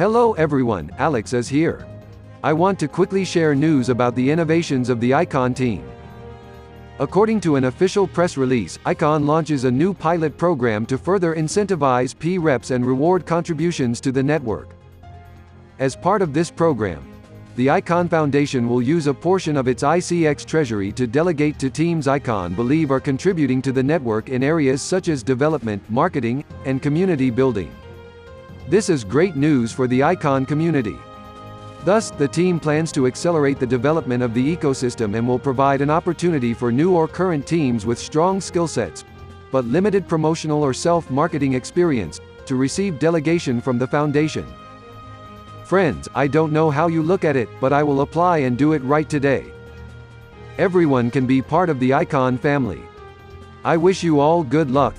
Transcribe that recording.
Hello everyone, Alex is here. I want to quickly share news about the innovations of the ICON team. According to an official press release, ICON launches a new pilot program to further incentivize P-reps and reward contributions to the network. As part of this program, the ICON Foundation will use a portion of its ICX treasury to delegate to teams ICON believe are contributing to the network in areas such as development, marketing, and community building. This is great news for the ICON community. Thus, the team plans to accelerate the development of the ecosystem and will provide an opportunity for new or current teams with strong skill sets, but limited promotional or self-marketing experience, to receive delegation from the foundation. Friends, I don't know how you look at it, but I will apply and do it right today. Everyone can be part of the Icon family. I wish you all good luck.